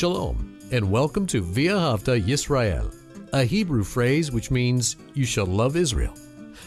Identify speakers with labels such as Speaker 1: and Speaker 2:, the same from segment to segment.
Speaker 1: Shalom, and welcome to Via V'ahavta Yisrael, a Hebrew phrase which means you shall love Israel.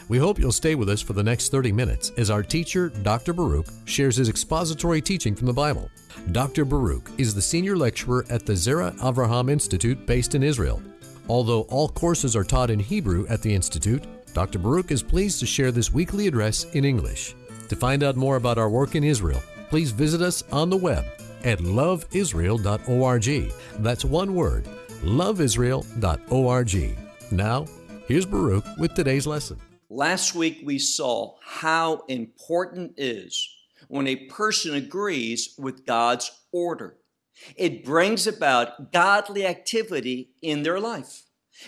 Speaker 1: We hope you'll stay with us for the next 30 minutes as our teacher, Dr. Baruch, shares his expository teaching from the Bible. Dr. Baruch is the senior lecturer at the Zera Avraham Institute based in Israel. Although all courses are taught in Hebrew at the Institute, Dr. Baruch is pleased to share this weekly address in English. To find out more about our work in Israel, please visit us on the web at loveisrael.org. That's one word, loveisrael.org. Now, here's Baruch with today's lesson.
Speaker 2: Last week we saw how important is when a person agrees with God's order. It brings about godly activity in their life.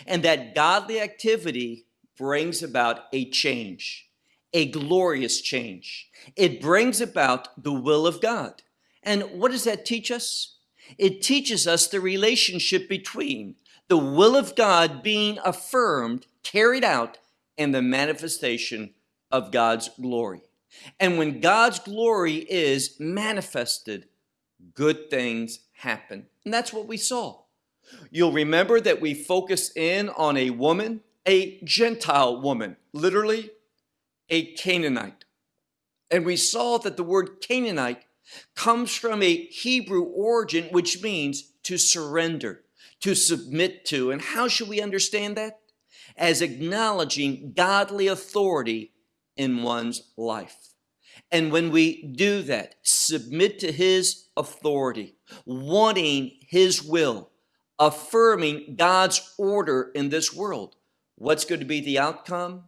Speaker 2: And that godly activity brings about a change, a glorious change. It brings about the will of God. And what does that teach us? It teaches us the relationship between the will of God being affirmed, carried out, and the manifestation of God's glory. And when God's glory is manifested, good things happen. And that's what we saw. You'll remember that we focused in on a woman, a Gentile woman, literally a Canaanite. And we saw that the word Canaanite comes from a Hebrew origin, which means to surrender, to submit to. And how should we understand that? As acknowledging godly authority in one's life. And when we do that, submit to His authority, wanting His will, affirming God's order in this world, what's going to be the outcome?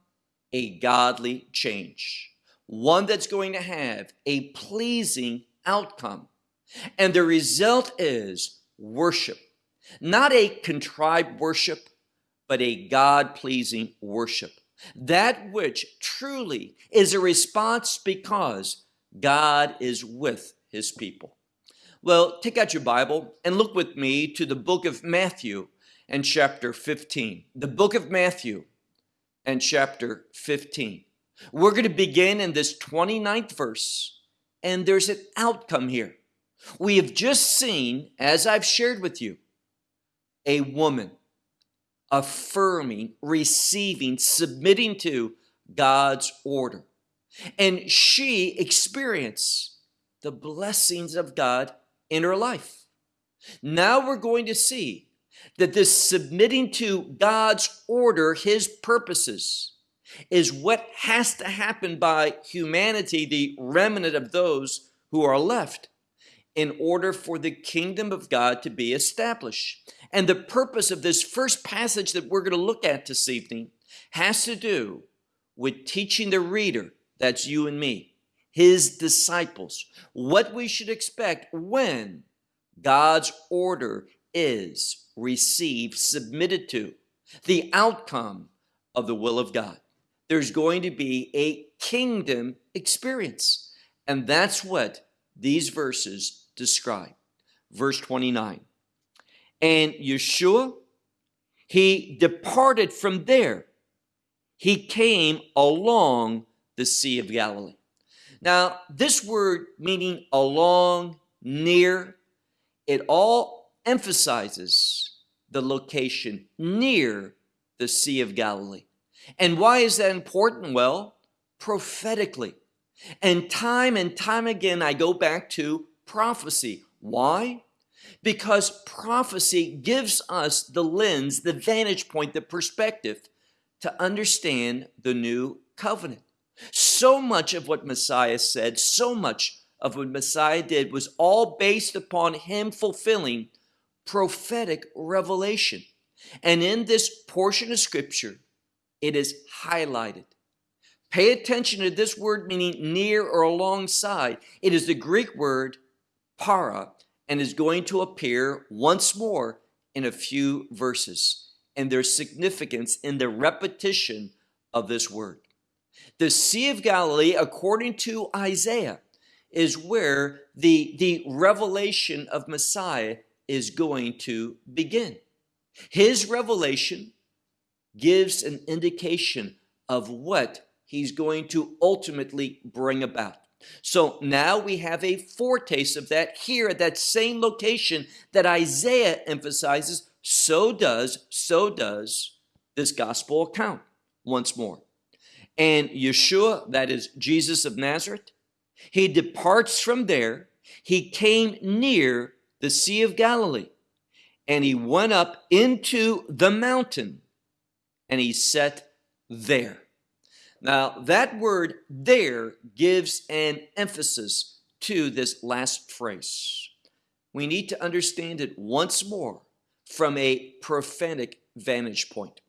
Speaker 2: A godly change. One that's going to have a pleasing outcome. And the result is worship, not a contrived worship, but a God-pleasing worship. That which truly is a response because God is with his people. Well, take out your Bible and look with me to the book of Matthew and chapter 15. The book of Matthew and chapter 15. We're going to begin in this 29th verse and there's an outcome here. We have just seen, as I've shared with you, a woman affirming, receiving, submitting to God's order. And she experienced the blessings of God in her life. Now we're going to see that this submitting to God's order, His purposes, is what has to happen by humanity, the remnant of those who are left, in order for the kingdom of God to be established. And the purpose of this first passage that we're going to look at this evening has to do with teaching the reader, that's you and me, his disciples, what we should expect when God's order is received, submitted to, the outcome of the will of God there's going to be a kingdom experience. And that's what these verses describe. Verse 29. And Yeshua, he departed from there. He came along the Sea of Galilee. Now, this word meaning along, near, it all emphasizes the location near the Sea of Galilee. And why is that important? Well, prophetically. And time and time again, I go back to prophecy. Why? Because prophecy gives us the lens, the vantage point, the perspective to understand the new covenant. So much of what Messiah said, so much of what Messiah did was all based upon him fulfilling prophetic revelation. And in this portion of scripture, it is highlighted. Pay attention to this word meaning near or alongside. It is the Greek word para and is going to appear once more in a few verses. And there's significance in the repetition of this word. The Sea of Galilee, according to Isaiah, is where the, the revelation of Messiah is going to begin. His revelation gives an indication of what he's going to ultimately bring about. So now we have a foretaste of that here at that same location that Isaiah emphasizes. So does, so does this gospel account once more. And Yeshua, that is Jesus of Nazareth, he departs from there. He came near the Sea of Galilee and he went up into the mountain and he sat there. Now, that word there gives an emphasis to this last phrase. We need to understand it once more from a prophetic vantage point.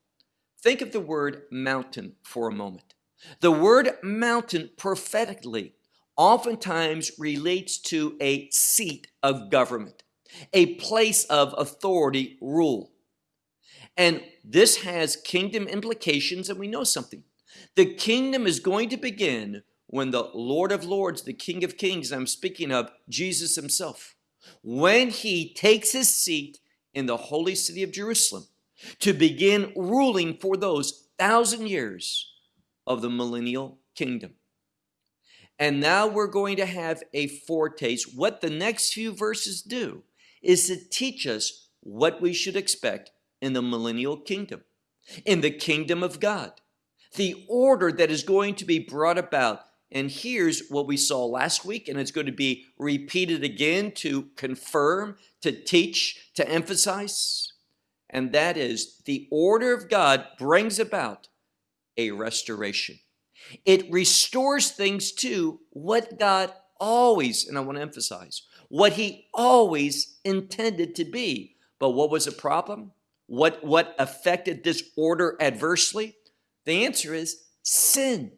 Speaker 2: Think of the word mountain for a moment. The word mountain prophetically oftentimes relates to a seat of government, a place of authority rule. And this has kingdom implications, and we know something. The kingdom is going to begin when the Lord of Lords, the King of Kings, I'm speaking of Jesus himself, when he takes his seat in the holy city of Jerusalem to begin ruling for those thousand years of the millennial kingdom. And now we're going to have a foretaste. What the next few verses do is to teach us what we should expect in the millennial kingdom, in the kingdom of God, the order that is going to be brought about. And here's what we saw last week, and it's going to be repeated again to confirm, to teach, to emphasize. And that is the order of God brings about a restoration. It restores things to what God always, and I want to emphasize, what he always intended to be. But what was the problem? What, what affected this order adversely? The answer is sin.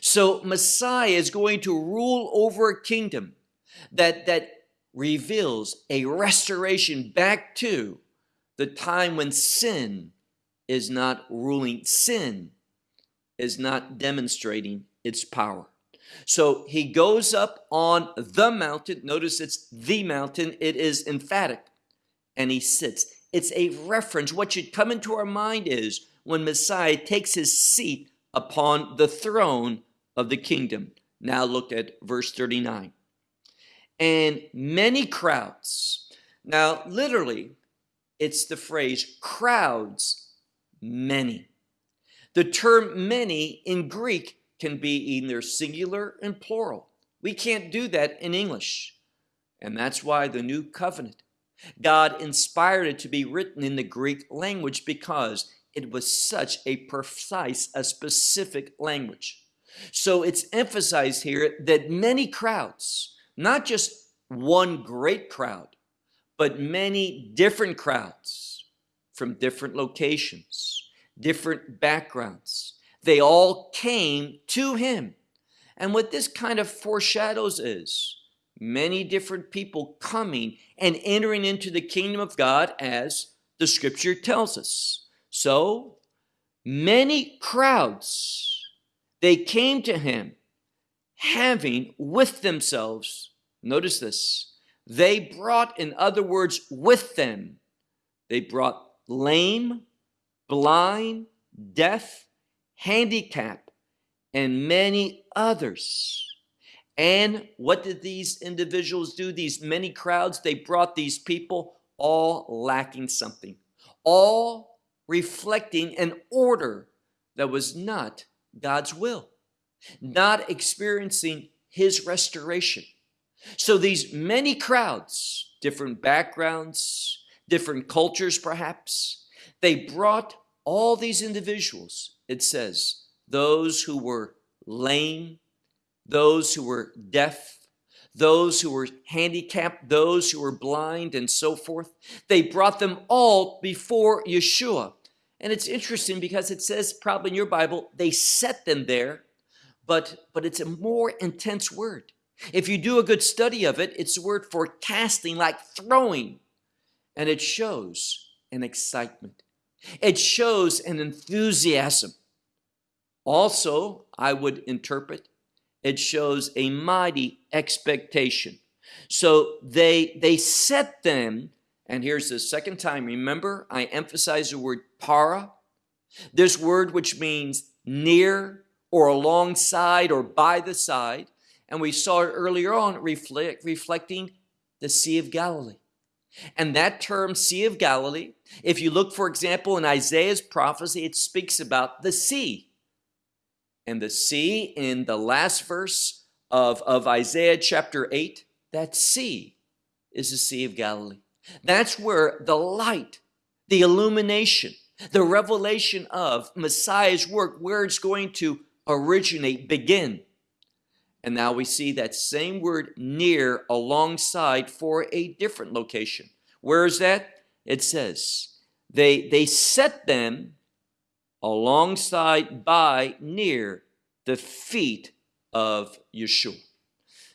Speaker 2: So Messiah is going to rule over a kingdom that, that reveals a restoration back to the time when sin is not ruling. Sin is not demonstrating its power. So he goes up on the mountain. Notice it's the mountain. It is emphatic. And he sits. It's a reference. What should come into our mind is when Messiah takes his seat upon the throne of the kingdom. Now look at verse 39. And many crowds. Now, literally, it's the phrase crowds, many. The term many in Greek can be either singular and plural. We can't do that in English. And that's why the new covenant, God inspired it to be written in the Greek language because it was such a precise, a specific language. So it's emphasized here that many crowds, not just one great crowd, but many different crowds from different locations, different backgrounds. They all came to him. And what this kind of foreshadows is many different people coming and entering into the kingdom of God as the scripture tells us. So many crowds, they came to him having with themselves, notice this, they brought, in other words, with them, they brought lame, blind, deaf, handicap, and many others. And what did these individuals do? These many crowds, they brought these people all lacking something, all reflecting an order that was not God's will, not experiencing his restoration. So these many crowds, different backgrounds, different cultures perhaps, they brought all these individuals, it says, those who were lame, those who were deaf, those who were handicapped, those who were blind, and so forth. They brought them all before Yeshua. And it's interesting because it says probably in your Bible, they set them there, but, but it's a more intense word. If you do a good study of it, it's a word for casting, like throwing. And it shows an excitement. It shows an enthusiasm. Also, I would interpret, it shows a mighty expectation. So they, they set them, and here's the second time. Remember, I emphasize the word para. This word which means near or alongside or by the side. And we saw it earlier on reflect, reflecting the Sea of Galilee. And that term, Sea of Galilee, if you look, for example, in Isaiah's prophecy, it speaks about the sea. And the sea in the last verse of, of Isaiah chapter 8, that sea is the Sea of Galilee. That's where the light, the illumination, the revelation of Messiah's work, where it's going to originate, begin. And now we see that same word near alongside for a different location. Where is that? It says, they, they set them alongside by near the feet of Yeshua.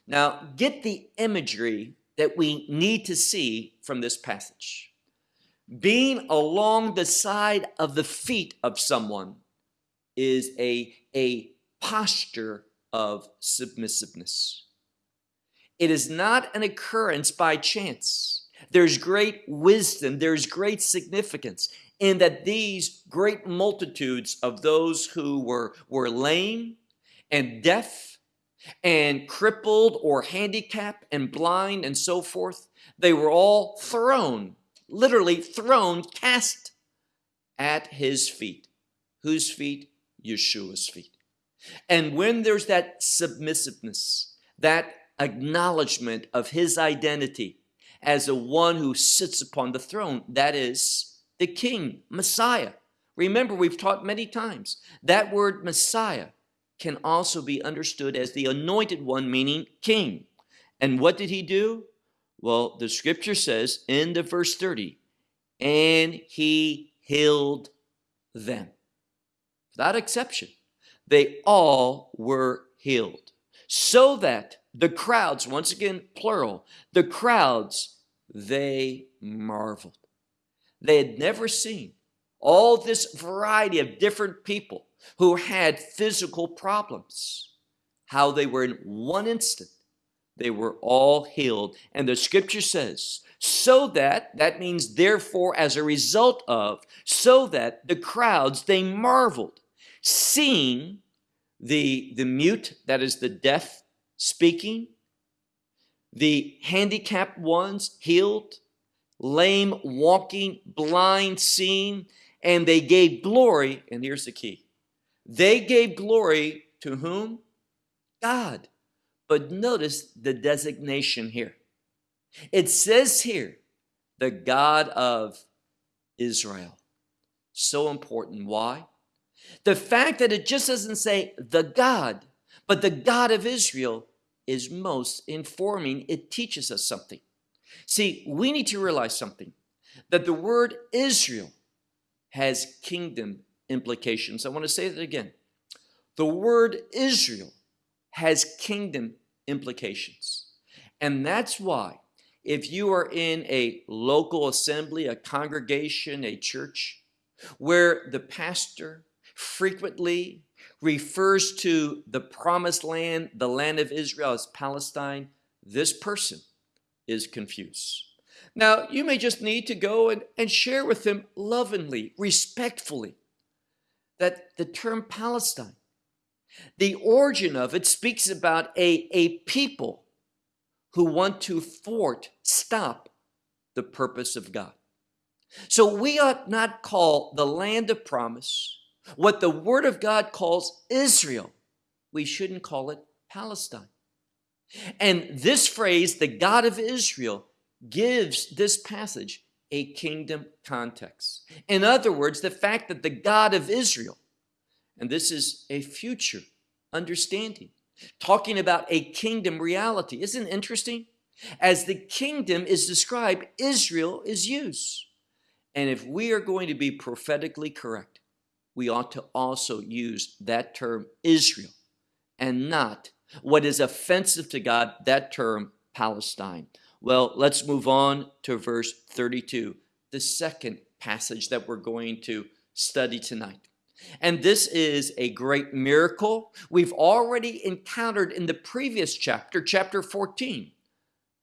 Speaker 2: Now, get the imagery that we need to see from this passage. Being along the side of the feet of someone is a, a posture of submissiveness. It is not an occurrence by chance. There's great wisdom, there's great significance in that these great multitudes of those who were, were lame and deaf and crippled or handicapped and blind and so forth, they were all thrown, literally thrown, cast at his feet. Whose feet? Yeshua's feet. And when there's that submissiveness, that acknowledgement of his identity as the one who sits upon the throne, that is the king, Messiah. Remember, we've taught many times that word Messiah can also be understood as the anointed one, meaning king. And what did he do? Well, the scripture says in the verse 30, and he healed them. Without exception they all were healed. So that the crowds, once again, plural, the crowds, they marveled. They had never seen all this variety of different people who had physical problems, how they were in one instant, they were all healed. And the scripture says, so that, that means therefore as a result of, so that the crowds, they marveled seeing the, the mute, that is the deaf, speaking, the handicapped ones healed, lame walking, blind seeing, and they gave glory, and here's the key. They gave glory to whom? God. But notice the designation here. It says here, the God of Israel. So important. Why? The fact that it just doesn't say the God, but the God of Israel is most informing. It teaches us something. See, we need to realize something, that the word Israel has kingdom implications. I want to say that again. The word Israel has kingdom implications. And that's why if you are in a local assembly, a congregation, a church, where the pastor frequently refers to the promised land, the land of Israel as Palestine, this person is confused. Now, you may just need to go and, and share with him lovingly, respectfully, that the term Palestine, the origin of it speaks about a, a people who want to thwart, stop the purpose of God. So we ought not call the land of promise what the Word of God calls Israel, we shouldn't call it Palestine. And this phrase, the God of Israel, gives this passage a kingdom context. In other words, the fact that the God of Israel, and this is a future understanding, talking about a kingdom reality. Isn't interesting? As the kingdom is described, Israel is used. And if we are going to be prophetically correct, we ought to also use that term Israel and not what is offensive to God, that term Palestine. Well, let's move on to verse 32, the second passage that we're going to study tonight. And this is a great miracle we've already encountered in the previous chapter, chapter 14,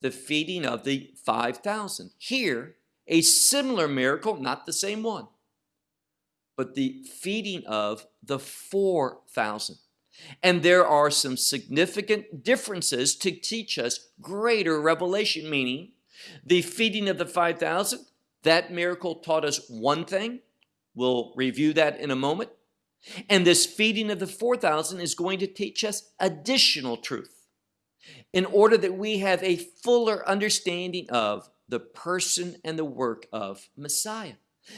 Speaker 2: the feeding of the 5,000. Here, a similar miracle, not the same one but the feeding of the 4,000. And there are some significant differences to teach us greater revelation, meaning the feeding of the 5,000, that miracle taught us one thing. We'll review that in a moment. And this feeding of the 4,000 is going to teach us additional truth in order that we have a fuller understanding of the person and the work of Messiah.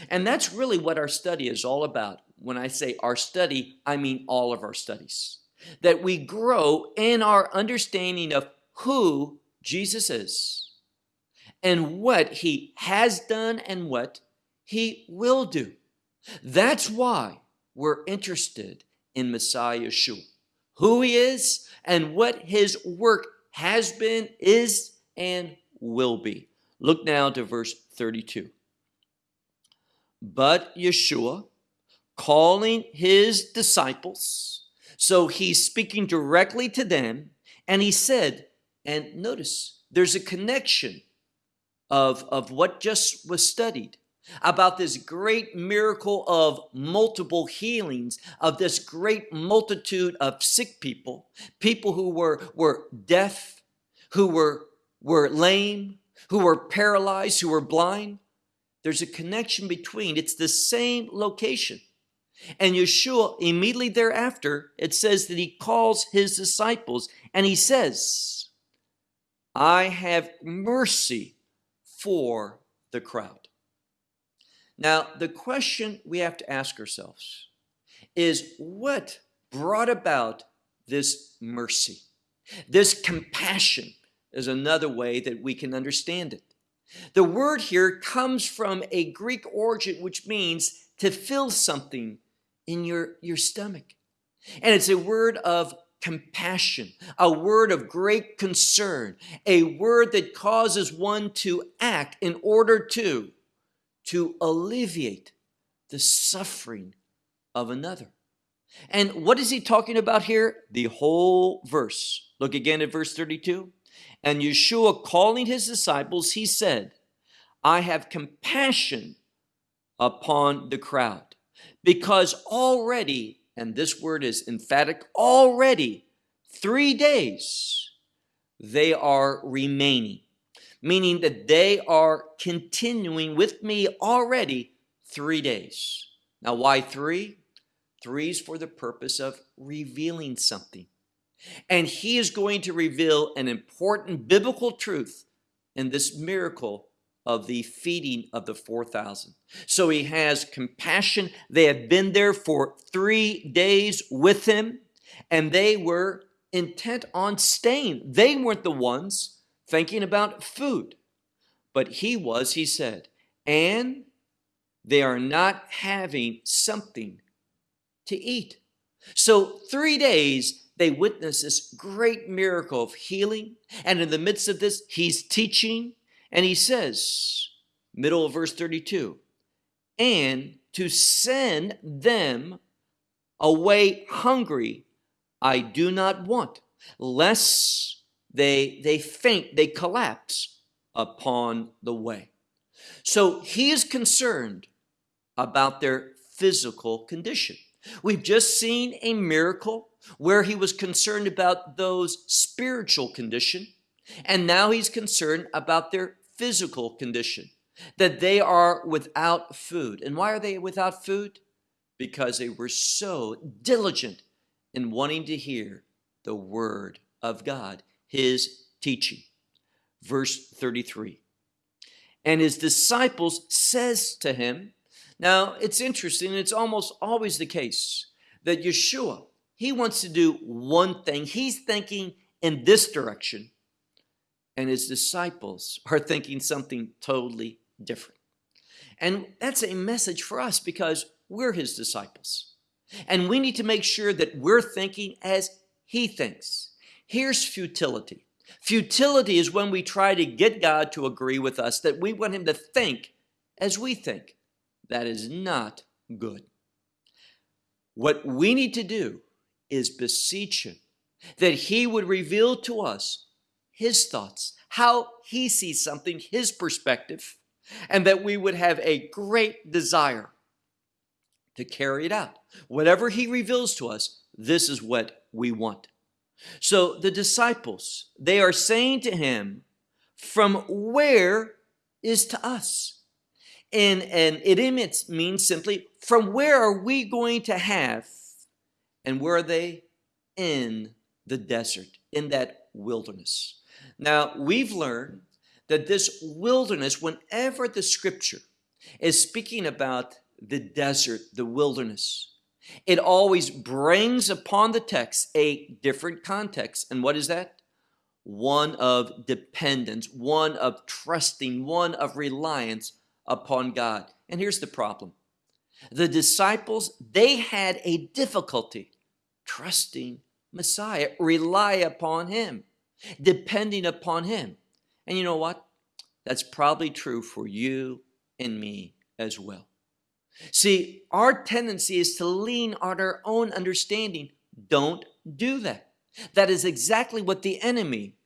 Speaker 2: And that's really what our study is all about. When I say our study, I mean all of our studies. That we grow in our understanding of who Jesus is and what he has done and what he will do. That's why we're interested in Messiah Yeshua, who he is and what his work has been, is, and will be. Look now to verse 32. But Yeshua, calling his disciples, so he's speaking directly to them, and he said, and notice there's a connection of, of what just was studied about this great miracle of multiple healings of this great multitude of sick people people who were were deaf who were were lame who were paralyzed who were blind. There's a connection between it's the same location and Yeshua immediately thereafter it says that he calls his disciples and he says I have mercy for the crowd now, the question we have to ask ourselves is what brought about this mercy? This compassion is another way that we can understand it. The word here comes from a Greek origin which means to fill something in your, your stomach. And it's a word of compassion, a word of great concern, a word that causes one to act in order to to alleviate the suffering of another. And what is he talking about here? The whole verse. Look again at verse 32. And Yeshua calling his disciples, he said, I have compassion upon the crowd because already, and this word is emphatic, already three days they are remaining meaning that they are continuing with me already three days. Now, why three? Three is for the purpose of revealing something. And he is going to reveal an important biblical truth in this miracle of the feeding of the 4,000. So he has compassion. They have been there for three days with him, and they were intent on staying. They weren't the ones thinking about food. But he was, he said, and they are not having something to eat. So, three days they witness this great miracle of healing. And in the midst of this, he's teaching, and he says, middle of verse 32, and to send them away hungry, I do not want, lest they, they faint, they collapse upon the way. So he is concerned about their physical condition. We've just seen a miracle where he was concerned about those spiritual condition, and now he's concerned about their physical condition, that they are without food. And why are they without food? Because they were so diligent in wanting to hear the word of God his teaching. Verse 33. And his disciples says to him, now it's interesting, it's almost always the case that Yeshua, he wants to do one thing. He's thinking in this direction, and his disciples are thinking something totally different. And that's a message for us because we're his disciples. And we need to make sure that we're thinking as he thinks. Here's futility. Futility is when we try to get God to agree with us, that we want him to think as we think. That is not good. What we need to do is beseech him that he would reveal to us his thoughts, how he sees something, his perspective, and that we would have a great desire to carry it out. Whatever he reveals to us, this is what we want. So the disciples, they are saying to him, From where is to us? And, and it means simply, From where are we going to have? And where are they? In the desert, in that wilderness. Now, we've learned that this wilderness, whenever the scripture is speaking about the desert, the wilderness, it always brings upon the text a different context. And what is that? One of dependence, one of trusting, one of reliance upon God. And here's the problem. The disciples, they had a difficulty trusting Messiah, rely upon him, depending upon him. And you know what? That's probably true for you and me as well. See, our tendency is to lean on our own understanding. Don't do that. That is exactly what the enemy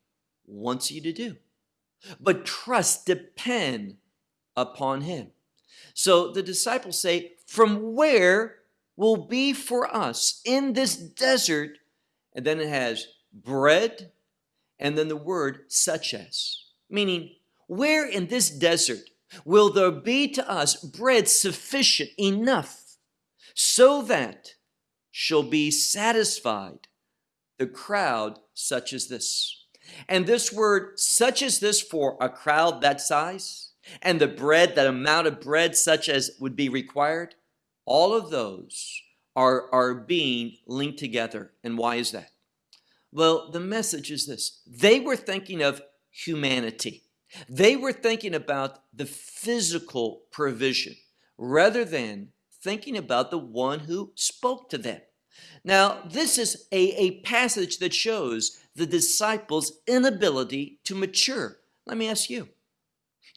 Speaker 2: wants you to do. But trust, depend upon him. So the disciples say, From where will be for us in this desert? And then it has bread and then the word such as, meaning, where in this desert will there be to us bread sufficient enough so that shall be satisfied the crowd such as this. And this word, such as this, for a crowd that size, and the bread, that amount of bread such as would be required, all of those are, are being linked together. And why is that? Well, the message is this they were thinking of humanity. They were thinking about the physical provision rather than thinking about the one who spoke to them. Now, this is a, a passage that shows the disciples' inability to mature. Let me ask you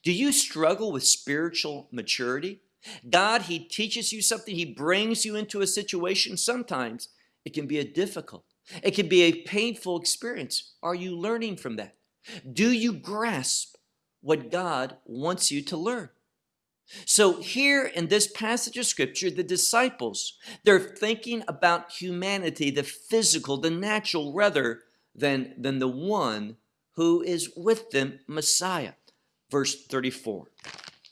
Speaker 2: do you struggle with spiritual maturity? God, He teaches you something, He brings you into a situation. Sometimes it can be a difficult, it can be a painful experience. Are you learning from that? Do you grasp what God wants you to learn. So here in this passage of scripture, the disciples, they're thinking about humanity, the physical, the natural, rather than, than the one who is with them, Messiah. Verse 34.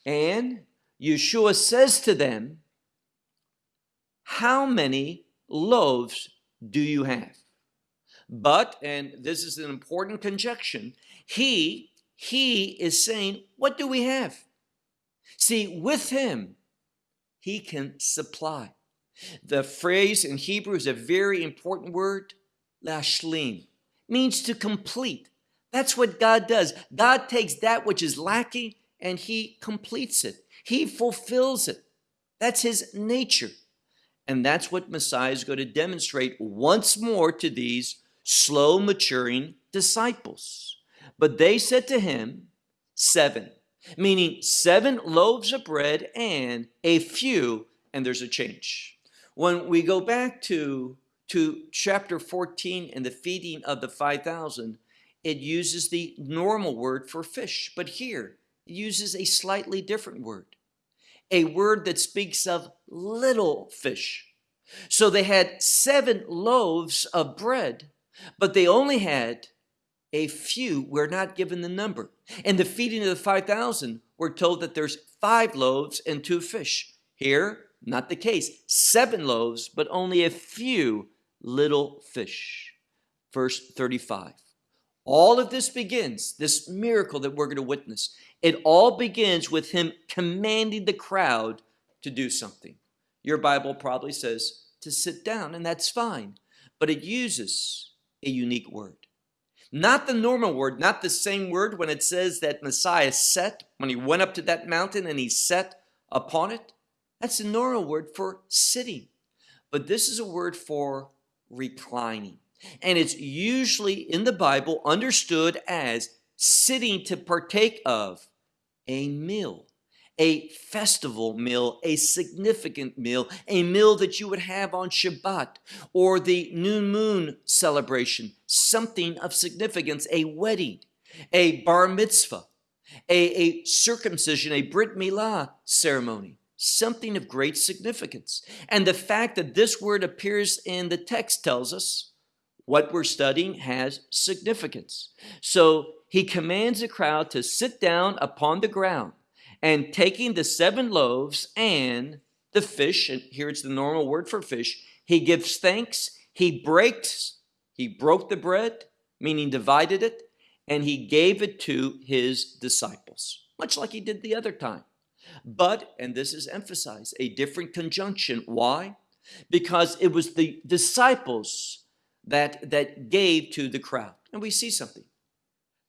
Speaker 2: And Yeshua says to them, how many loaves do you have? But, and this is an important conjunction, he he is saying, What do we have? See, with him, he can supply. The phrase in Hebrew is a very important word, lashlim, means to complete. That's what God does. God takes that which is lacking and he completes it. He fulfills it. That's his nature. And that's what Messiah is going to demonstrate once more to these slow maturing disciples. But they said to him, Seven, meaning seven loaves of bread and a few, and there's a change. When we go back to, to chapter 14 and the feeding of the 5,000, it uses the normal word for fish, but here it uses a slightly different word, a word that speaks of little fish. So they had seven loaves of bread, but they only had a few, we're not given the number. In the feeding of the 5,000, we're told that there's five loaves and two fish. Here, not the case. Seven loaves, but only a few little fish. Verse 35. All of this begins, this miracle that we're going to witness, it all begins with him commanding the crowd to do something. Your Bible probably says to sit down, and that's fine, but it uses a unique word. Not the normal word, not the same word when it says that Messiah sat, when he went up to that mountain and he sat upon it. That's the normal word for sitting. But this is a word for reclining. And it's usually in the Bible understood as sitting to partake of a meal a festival meal, a significant meal, a meal that you would have on Shabbat or the new moon celebration, something of significance, a wedding, a bar mitzvah, a, a circumcision, a Brit Milah ceremony, something of great significance. And the fact that this word appears in the text tells us what we're studying has significance. So he commands the crowd to sit down upon the ground and taking the seven loaves and the fish, and here it's the normal word for fish, he gives thanks, he breaks, he broke the bread, meaning divided it, and he gave it to his disciples, much like he did the other time. But, and this is emphasized, a different conjunction. Why? Because it was the disciples that, that gave to the crowd. And we see something.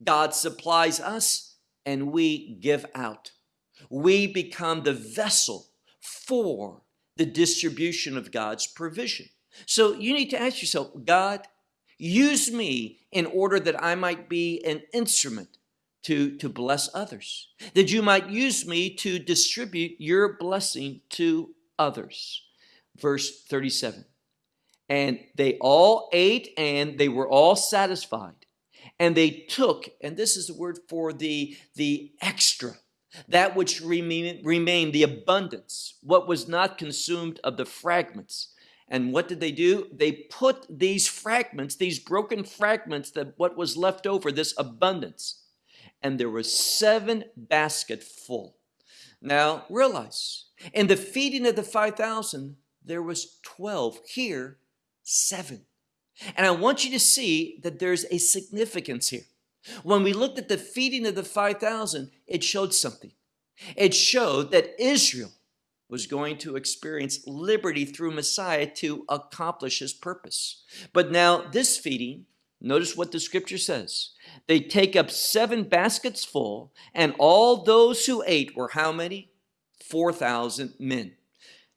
Speaker 2: God supplies us and we give out. We become the vessel for the distribution of God's provision. So you need to ask yourself, God, use me in order that I might be an instrument to, to bless others, that you might use me to distribute your blessing to others. Verse 37 And they all ate and they were all satisfied. And they took, and this is the word for the, the extra, that which remained, the abundance, what was not consumed of the fragments. And what did they do? They put these fragments, these broken fragments, that what was left over, this abundance, and there were seven baskets full. Now realize, in the feeding of the 5,000, there was 12. Here, seven. And I want you to see that there's a significance here. When we looked at the feeding of the 5,000, it showed something. It showed that Israel was going to experience liberty through Messiah to accomplish his purpose. But now this feeding, notice what the scripture says. They take up seven baskets full, and all those who ate were how many? 4,000 men.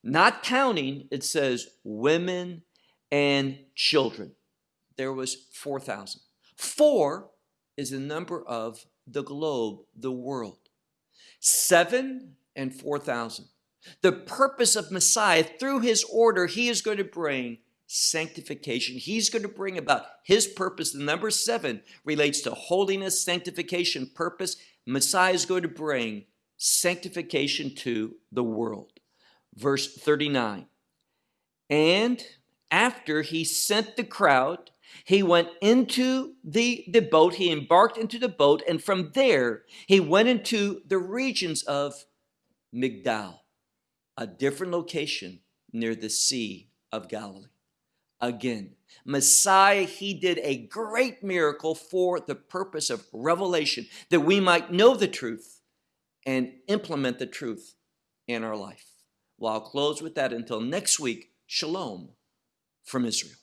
Speaker 2: Not counting, it says women and children. There was 4,000. Four is the number of the globe, the world. Seven and 4,000. The purpose of Messiah, through his order, he is going to bring sanctification. He's going to bring about his purpose. The number seven relates to holiness, sanctification, purpose. Messiah is going to bring sanctification to the world. Verse 39. And after he sent the crowd, he went into the, the boat, he embarked into the boat, and from there he went into the regions of Migdal, a different location near the Sea of Galilee. Again, Messiah, he did a great miracle for the purpose of revelation, that we might know the truth and implement the truth in our life. Well, I'll close with that until next week. Shalom from Israel.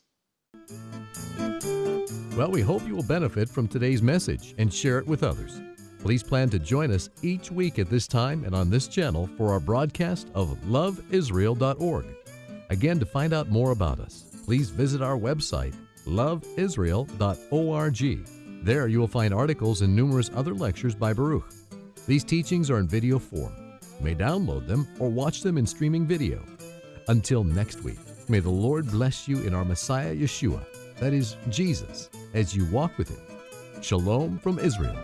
Speaker 1: Well, we hope you will benefit from today's message and share it with others. Please plan to join us each week at this time and on this channel for our broadcast of loveisrael.org. Again, to find out more about us, please visit our website, loveisrael.org. There you will find articles and numerous other lectures by Baruch. These teachings are in video form. You may download them or watch them in streaming video. Until next week, may the Lord bless you in our Messiah Yeshua, that is, Jesus, as you walk with Him. Shalom from Israel.